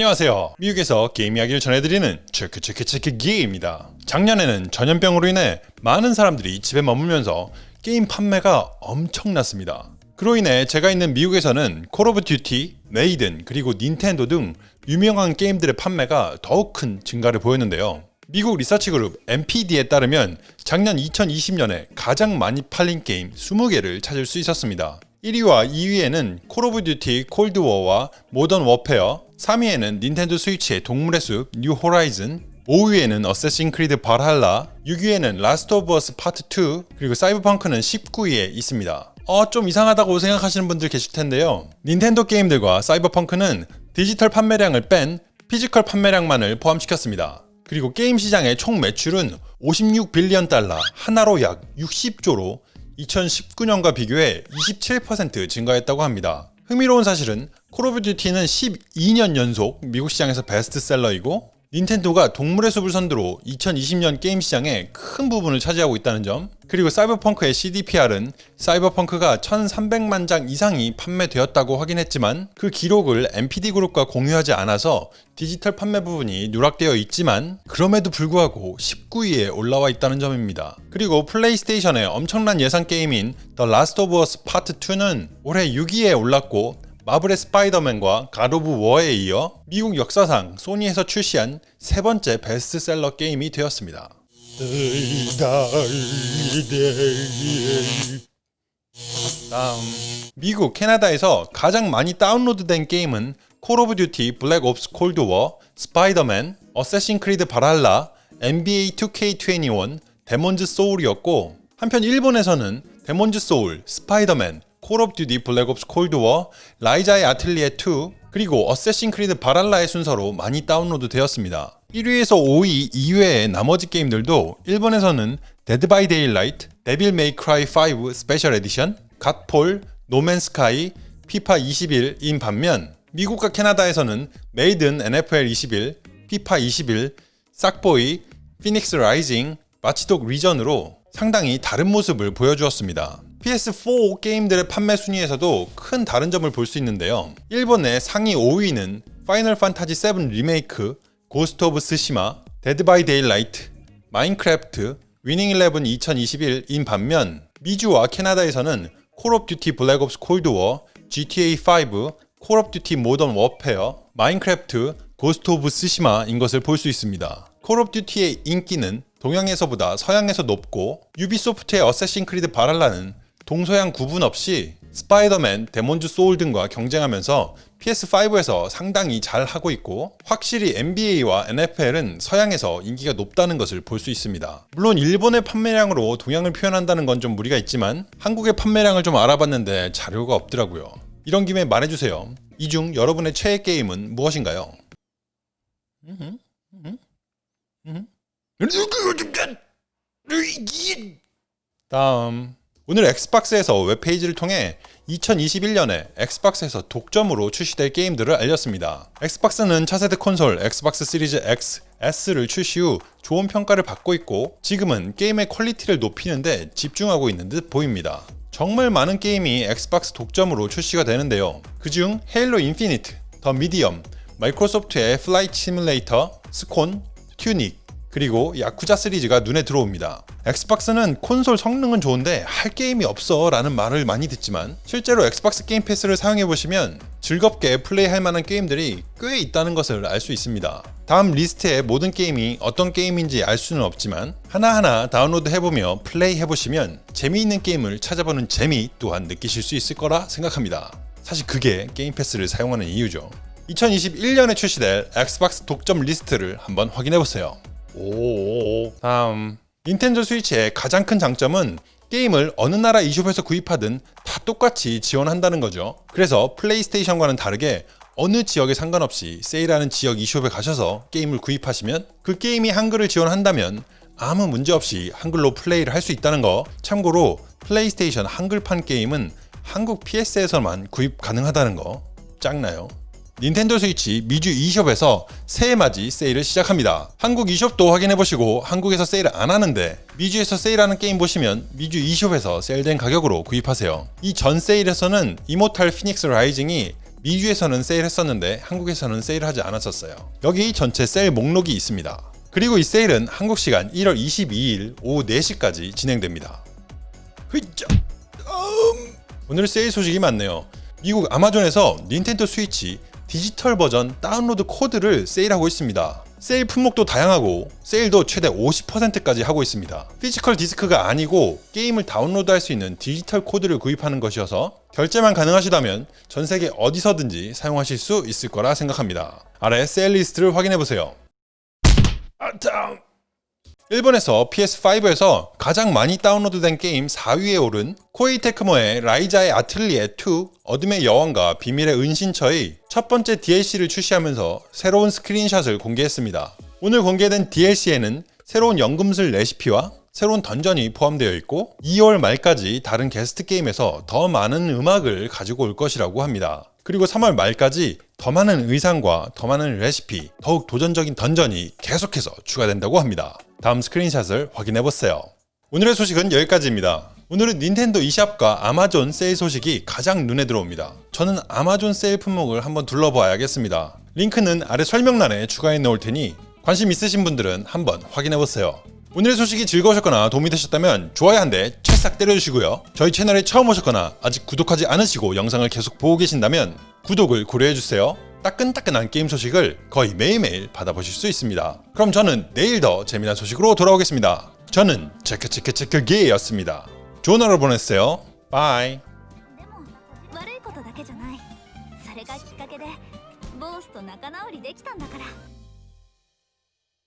안녕하세요. 미국에서 게임 이야기를 전해드리는 체크 체크 체크 기입니다. 작년에는 전염병으로 인해 많은 사람들이 집에 머물면서 게임 판매가 엄청났습니다. 그로 인해 제가 있는 미국에서는 콜 오브 듀티, 매든, 그리고 닌텐도 등 유명한 게임들의 판매가 더욱 큰 증가를 보였는데요. 미국 리서치 그룹 NPD에 따르면 작년 2020년에 가장 많이 팔린 게임 20개를 찾을 수 있었습니다. 1위와 2위에는 콜 오브 듀티 콜드워와 모던 워페어, 3위에는 닌텐도 스위치의 동물의 숲 뉴 호라이즌, 5위에는 어세신 크리드 발할라, 6위에는 라스트 오브 어스 파트 2, 그리고 사이버펑크는 19위에 있습니다. 어, 좀 이상하다고 생각하시는 분들 계실 텐데요. 닌텐도 게임들과 사이버펑크는 디지털 판매량을 뺀 physical 판매량만을 포함시켰습니다. 그리고 게임 시장의 총 매출은 56 billion 달러, 한화로 약 60조로 2019년과 비교해 27% 증가했다고 합니다. 흥미로운 사실은 콜 오브 듀티는 12년 연속 미국 시장에서 베스트셀러이고 닌텐도가 동물의 숲을 선두로 2020년 게임 시장의 큰 부분을 차지하고 있다는 점 그리고 사이버펑크의 CDPR은 사이버펑크가 1300만 장 이상이 판매되었다고 확인했지만 그 기록을 NPD그룹과 공유하지 않아서 디지털 판매 부분이 누락되어 있지만 그럼에도 불구하고 19위에 올라와 있다는 점입니다. 그리고 플레이스테이션의 엄청난 예상 게임인 The Last of Us Part 2는 올해 6위에 올랐고 마블의 스파이더맨과 갓 오브 워에 이어 미국 역사상 소니에서 출시한 세 번째 베스트셀러 게임이 되었습니다. 다음 미국, 캐나다에서 가장 많이 다운로드된 게임은 콜 오브 듀티, 블랙 옵스 콜드 워, 스파이더맨, 어세신 크리드 발할라, NBA 2K21, 데몬즈 소울이었고 한편 일본에서는 데몬즈 소울, 스파이더맨, 콜 오브 듀티 블랙 옵스 콜드 워, 라이자의 아틀리에 2, 그리고 어세신 크리드 발할라의 순서로 많이 다운로드 되었습니다. 1위에서 5위 이외의 나머지 게임들도 일본에서는 데드 바이 데일라이트, 데빌 메이 크라이 5 스페셜 에디션, 갓폴, 노맨 스카이, 피파 21인 반면 미국과 캐나다에서는 매든 NFL 21, 피파 21, 색보이, 피닉스 라이징, 와치독 리전으로 상당히 다른 모습을 보여주었습니다. PS4 게임들의 판매 순위에서도 큰 다른 점을 볼 수 있는데요. 일본의 상위 5위는 파이널 판타지 7 리메이크, 고스트 오브 스시마, 데드 바이 데일라이트, 마인크래프트, 위닝 11 2021인 반면 미주와 캐나다에서는 콜 오브 듀티 블랙 옵스 콜드 워, GTA 5, 콜 오브 듀티 모던 워페어, 마인크래프트, 고스트 오브 스시마인 것을 볼 수 있습니다. 콜 오브 듀티의 인기는 동양에서보다 서양에서 높고 유비소프트의 어쌔신 크리드 발할라는 동서양 구분 없이 스파이더맨, 데몬즈 소울 등과 경쟁하면서 PS5에서 상당히 잘 하고 있고 확실히 NBA와 NFL은 서양에서 인기가 높다는 것을 볼 수 있습니다. 물론 일본의 판매량으로 동양을 표현한다는 건 좀 무리가 있지만 한국의 판매량을 좀 알아봤는데 자료가 없더라고요. 이런 김에 말해주세요. 이 중 여러분의 최애 게임은 무엇인가요? 다음 오늘 엑스박스에서 웹페이지를 통해 2021년에 엑스박스에서 독점으로 출시될 게임들을 알렸습니다. 엑스박스는 차세대 콘솔 엑스박스 시리즈 X, S를 출시 후 좋은 평가를 받고 있고 지금은 게임의 퀄리티를 높이는데 집중하고 있는 듯 보입니다. 정말 많은 게임이 엑스박스 독점으로 출시가 되는데요. 그중 헤일로 인피니트, 더 미디엄, 마이크로소프트의 플라이트 시뮬레이터, 스콘, 튜닉, 그리고 야쿠자 시리즈가 눈에 들어옵니다. 엑스박스는 콘솔 성능은 좋은데 할 게임이 없어 라는 말을 많이 듣지만 실제로 엑스박스 게임 패스를 사용해보시면 즐겁게 플레이할 만한 게임들이 꽤 있다는 것을 알 수 있습니다. 다음 리스트의 모든 게임이 어떤 게임인지 알 수는 없지만 하나하나 다운로드 해보며 플레이 해보시면 재미있는 게임을 찾아보는 재미 또한 느끼실 수 있을 거라 생각합니다. 사실 그게 게임 패스를 사용하는 이유죠. 2021년에 출시될 엑스박스 독점 리스트를 한번 확인해보세요. 오 다음 닌텐도 스위치의 가장 큰 장점은 게임을 어느 나라 e숍에서 구입하든 다 똑같이 지원한다는 거죠. 그래서 플레이스테이션과는 다르게 어느 지역에 상관없이 세일하는 지역 e숍에 가셔서 게임을 구입하시면 그 게임이 한글을 지원한다면 아무 문제 없이 한글로 플레이를 할 수 있다는 거 참고로 플레이스테이션 한글판 게임은 한국 PS에서만 구입 가능하다는 거 짱나요? 닌텐도 스위치 미주 e숍에서 새해 맞이 세일을 시작합니다. 한국 e숍도 확인해보시고 한국에서 세일을 안 하는데 미주에서 세일하는 게임 보시면 미주 e숍에서 세일된 가격으로 구입하세요. 이 전 세일에서는 이모탈 피닉스 라이징이 미주에서는 세일했었는데 한국에서는 세일하지 않았었어요. 여기 전체 세일 목록이 있습니다. 그리고 이 세일은 한국 시간 1월 22일 오후 4시까지 진행됩니다. 흐이짜! 음. 오늘 세일 소식이 많네요. 미국 아마존에서 닌텐도 스위치 디지털 버전 다운로드 코드를 세일하고 있습니다. 세일 품목도 다양하고 세일도 최대 50%까지 하고 있습니다. 피지컬 디스크가 아니고 게임을 다운로드할 수 있는 디지털 코드를 구입하는 것이어서 결제만 가능하시다면 전 세계 어디서든지 사용하실 수 있을 거라 생각합니다. 아래 세일 리스트를 확인해 보세요. 아, 다운. 일본에서 PS5에서 가장 많이 다운로드된 게임 4위에 오른 코에이 테크모의 라이자의 아틀리에 2 어둠의 여왕과 비밀의 은신처의 첫 번째 DLC를 출시하면서 새로운 스크린샷을 공개했습니다. 오늘 공개된 DLC에는 새로운 연금술 레시피와 새로운 던전이 포함되어 있고 2월 말까지 다른 거스트 게임에서 더 많은 음악을 가지고 올 것이라고 합니다. 그리고 3월 말까지 더 많은 의상과 더 많은 레시피, 더욱 도전적인 던전이 계속해서 추가된다고 합니다. 다음 스크린샷을 확인해 보세요. 오늘의 소식은 여기까지입니다. 오늘은 닌텐도 e샵과 아마존 세일 소식이 가장 눈에 들어옵니다. 저는 아마존 세일 품목을 한번 둘러봐야겠습니다. 링크는 아래 설명란에 추가해 놓을 테니 관심 있으신 분들은 한번 확인해 보세요. 오늘의 소식이 즐거우셨거나 도움이 되셨다면 좋아요 한 대 찰싹 때려주시고요. 저희 채널에 처음 오셨거나 아직 구독하지 않으시고 영상을 계속 보고 계신다면 구독을 고려해주세요. 따끈따끈한 게임 소식을 거의 매일매일 받아보실 수 있습니다. 그럼 저는 내일 더 재미난 소식으로 돌아오겠습니다. 저는 체크체크체크게이였습니다. 좋은 하루 보내세요. 바이. でも悪いことだけじゃないそれがきっかけでボースと仲直りできたんだから